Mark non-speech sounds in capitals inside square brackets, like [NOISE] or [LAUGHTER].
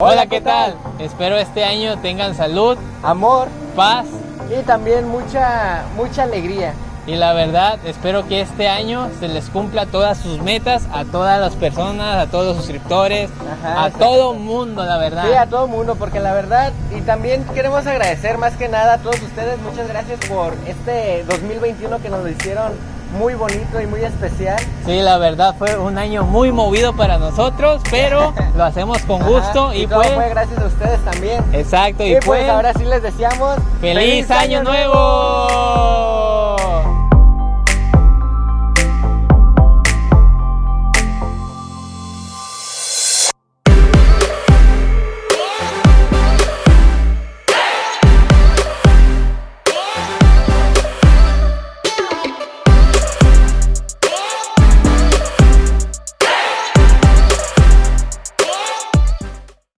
Hola, ¿qué tal? Espero este año tengan salud, amor paz y también mucha, mucha alegría. Y la verdad, espero que este año se les cumpla todas sus metas a todas las personas, a todos los suscriptores, Ajá, a todo mundo, la verdad. Sí, a todo mundo, porque la verdad, y también queremos agradecer más que nada a todos ustedes, muchas gracias por este 2021 que nos lo hicieron muy bonito y muy especial. Sí, la verdad fue un año muy movido para nosotros, pero [LAUGHS] lo hacemos con gusto Ajá, y, todo pues... fue gracias a ustedes también. Exacto, y, Y pues pues... ahora sí les deseamos ¡Feliz, año nuevo!